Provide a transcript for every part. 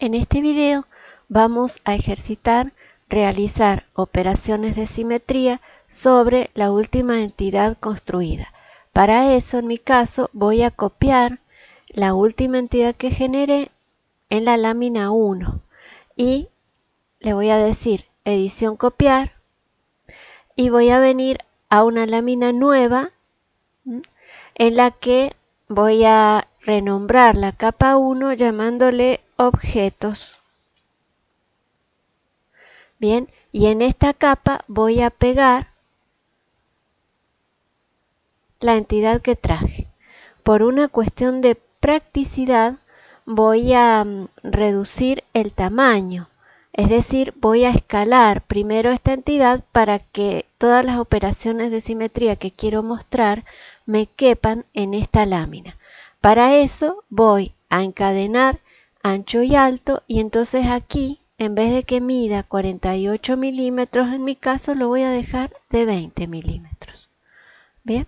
En este video vamos a ejercitar realizar operaciones de simetría sobre la última entidad construida. Para eso, en mi caso, voy a copiar la última entidad que generé en la lámina 1 y le voy a decir edición copiar. Y voy a venir a una lámina nueva en la que voy a renombrar la capa 1 llamándole objetos. Bien, y en esta capa voy a pegar la entidad que traje. Por una cuestión de practicidad voy a mm, reducir el tamaño, es decir, voy a escalar primero esta entidad para que todas las operaciones de simetría que quiero mostrar me quepan en esta lámina. Para eso voy a encadenar ancho y alto y entonces aquí en vez de que mida 48 milímetros en mi caso lo voy a dejar de 20 milímetros. Bien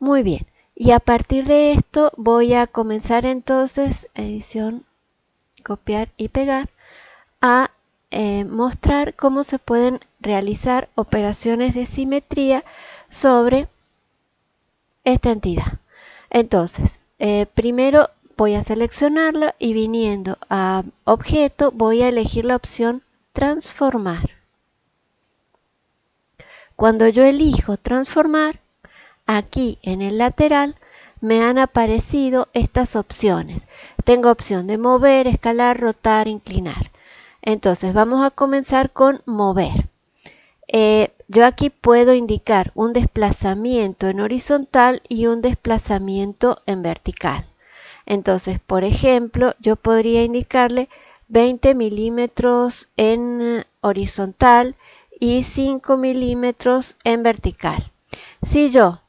muy bien. Y a partir de esto voy a comenzar entonces edición copiar y pegar a eh, mostrar cómo se pueden realizar operaciones de simetría sobre esta entidad. Entonces eh, primero voy a seleccionarla y viniendo a objeto voy a elegir la opción transformar. Cuando yo elijo transformar, aquí en el lateral me han aparecido estas opciones. Tengo opción de mover, escalar, rotar, inclinar. Entonces vamos a comenzar con mover. Eh, yo aquí puedo indicar un desplazamiento en horizontal y un desplazamiento en vertical. Entonces, por ejemplo, yo podría indicarle 20 milímetros en horizontal y 5 milímetros en vertical. Si yo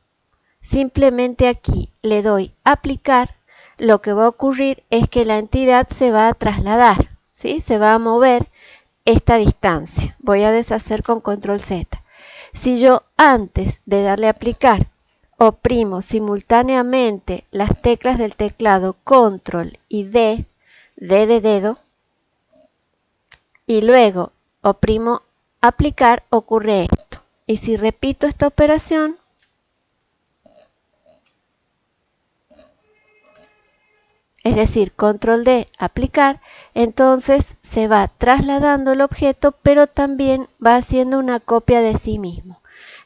simplemente aquí le doy aplicar, lo que va a ocurrir es que la entidad se va a trasladar, ¿sí? se va a mover esta distancia. Voy a deshacer con control Z. Si yo antes de darle aplicar oprimo simultáneamente las teclas del teclado control y D, D de dedo, y luego oprimo aplicar, ocurre esto. Y si repito esta operación, es decir, control D, aplicar, entonces se va trasladando el objeto, pero también va haciendo una copia de sí mismo.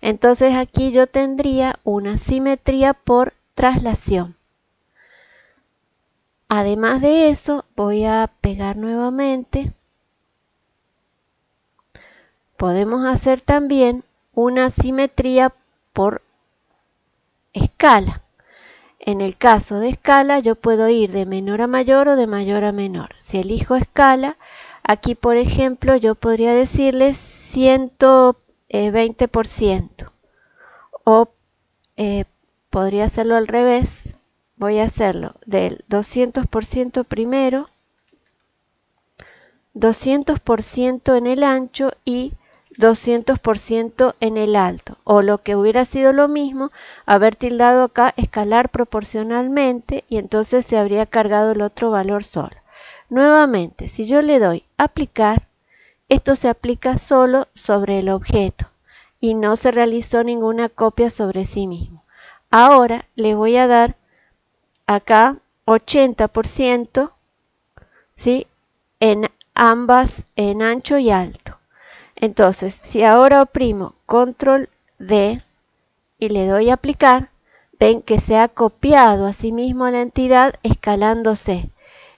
Entonces aquí yo tendría una simetría por traslación. Además de eso, voy a pegar nuevamente. Podemos hacer también una simetría por escala. En el caso de escala, yo puedo ir de menor a mayor o de mayor a menor. Si elijo escala, aquí por ejemplo, yo podría decirle 100 20% eh, o eh, podría hacerlo al revés. Voy a hacerlo del 200% primero 200% en el ancho y 200% en el alto. O lo que hubiera sido lo mismo haber tildado acá escalar proporcionalmente y entonces se habría cargado el otro valor solo. Nuevamente si yo le doy aplicar esto se aplica solo sobre el objeto y no se realizó ninguna copia sobre sí mismo. Ahora le voy a dar acá 80% ¿sí? en ambas, en ancho y alto. Entonces, si ahora oprimo control D y le doy a aplicar, ven que se ha copiado a sí mismo la entidad escalándose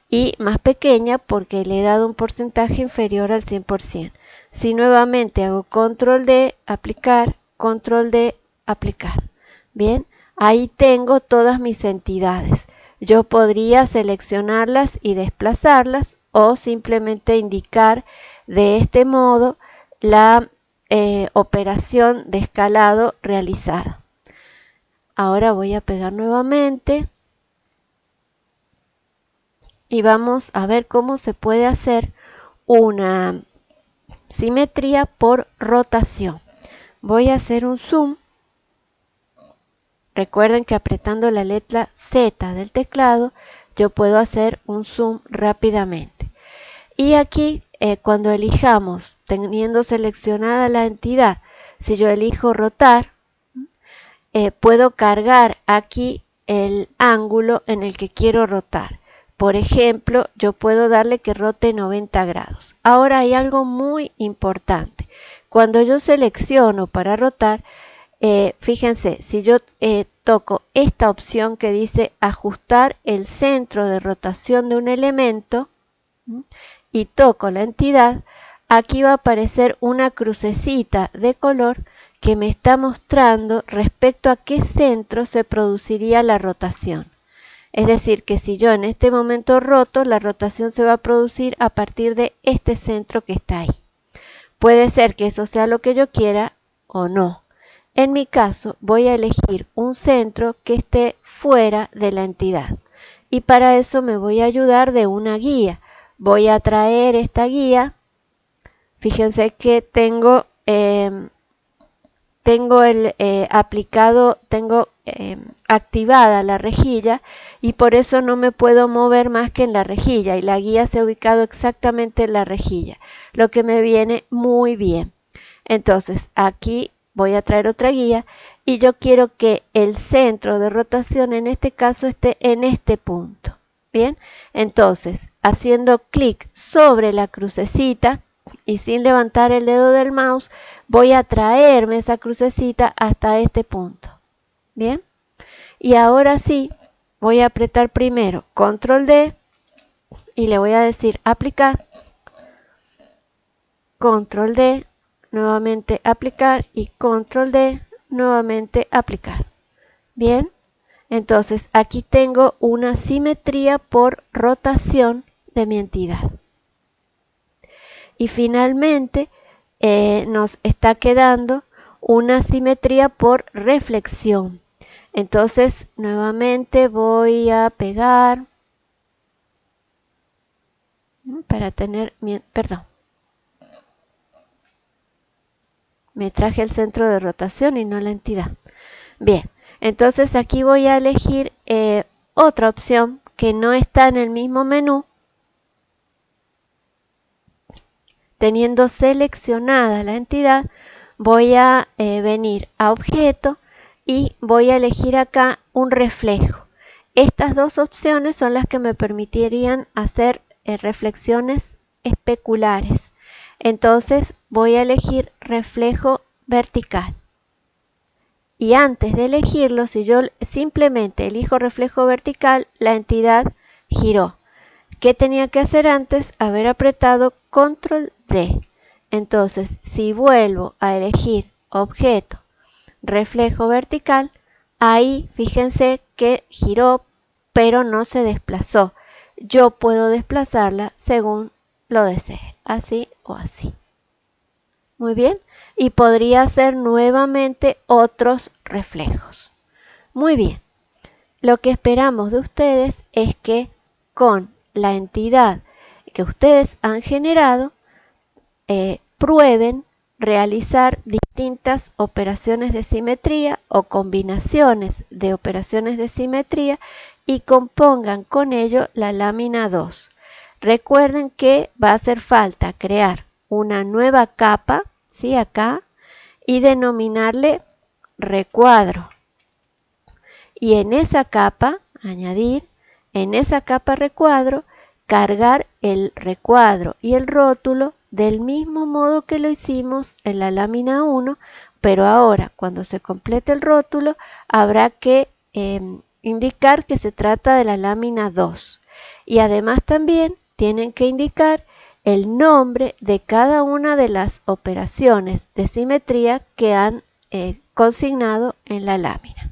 y más pequeña porque le he dado un porcentaje inferior al 100%. Si nuevamente hago control D, aplicar, control D, aplicar. Bien, ahí tengo todas mis entidades. Yo podría seleccionarlas y desplazarlas o simplemente indicar de este modo la eh, operación de escalado realizada. Ahora voy a pegar nuevamente y vamos a ver cómo se puede hacer una simetría por rotación. Voy a hacer un zoom. Recuerden que apretando la letra Z del teclado yo puedo hacer un zoom rápidamente. Y aquí, eh, cuando elijamos, teniendo seleccionada la entidad, si yo elijo rotar, eh, puedo cargar aquí el ángulo en el que quiero rotar. Por ejemplo, yo puedo darle que rote 90 grados. Ahora hay algo muy importante. Cuando yo selecciono para rotar, eh, fíjense, si yo eh, toco esta opción que dice ajustar el centro de rotación de un elemento y toco la entidad, aquí va a aparecer una crucecita de color que me está mostrando respecto a qué centro se produciría la rotación. Es decir, que si yo en este momento roto, la rotación se va a producir a partir de este centro que está ahí. Puede ser que eso sea lo que yo quiera o no. En mi caso, voy a elegir un centro que esté fuera de la entidad. Y para eso me voy a ayudar de una guía. Voy a traer esta guía. Fíjense que tengo, em, tengo el eh, aplicado, tengo em, activada la rejilla y por eso no me puedo mover más que en la rejilla y la guía se ha ubicado exactamente en la rejilla, lo que me viene muy bien. Entonces aquí voy a traer otra guía y yo quiero que el centro de rotación en este caso esté en este punto. Bien, entonces haciendo clic sobre la crucecita y sin levantar el dedo del mouse voy a traerme esa crucecita hasta este punto. Bien. Y ahora sí, voy a apretar primero control D y le voy a decir aplicar. Control D, nuevamente aplicar y control D, nuevamente aplicar. Bien, entonces aquí tengo una simetría por rotación de mi entidad. Y finalmente eh, nos está quedando una simetría por reflexión. Entonces, nuevamente voy a pegar para tener, perdón, me traje el centro de rotación y no la entidad. Bien, entonces aquí voy a elegir eh, otra opción que no está en el mismo menú. Teniendo seleccionada la entidad, voy a eh, venir a objeto y voy a elegir acá un reflejo. Estas dos opciones son las que me permitirían hacer eh, reflexiones especulares. Entonces voy a elegir reflejo vertical. Y antes de elegirlo, si yo simplemente elijo reflejo vertical, la entidad giró. ¿Qué tenía que hacer antes? Haber apretado control D. Entonces, si vuelvo a elegir objeto, reflejo vertical, ahí fíjense que giró pero no se desplazó. Yo puedo desplazarla según lo desee, así o así. Muy bien, y podría hacer nuevamente otros reflejos. Muy bien, lo que esperamos de ustedes es que con la entidad que ustedes han generado, eh, prueben realizar operaciones de simetría o combinaciones de operaciones de simetría y compongan con ello la lámina 2. Recuerden que va a hacer falta crear una nueva capa, ¿sí? Acá, y denominarle recuadro. Y en esa capa, añadir, en esa capa recuadro, cargar el recuadro y el rótulo del mismo modo que lo hicimos en la lámina 1, pero ahora cuando se complete el rótulo habrá que em, indicar que se trata de la lámina 2. Y además también tienen que indicar el nombre de cada una de las operaciones de simetría que han eh, consignado en la lámina.